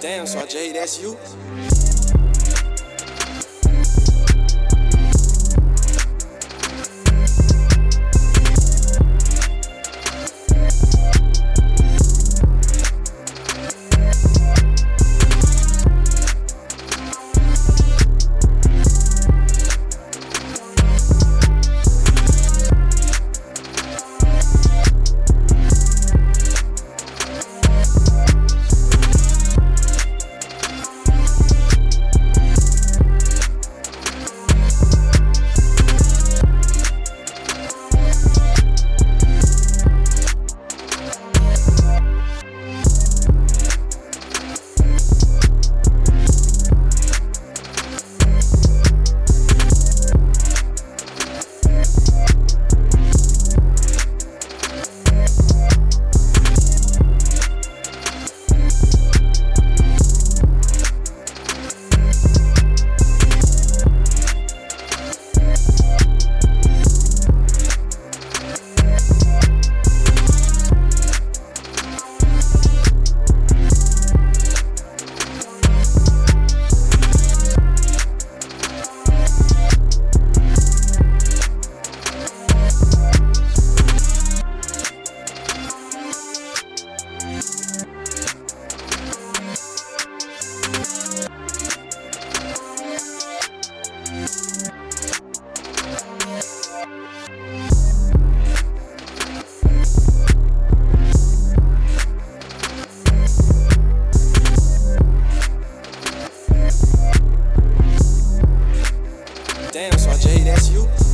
Damn, so Jay, that's you? That's you.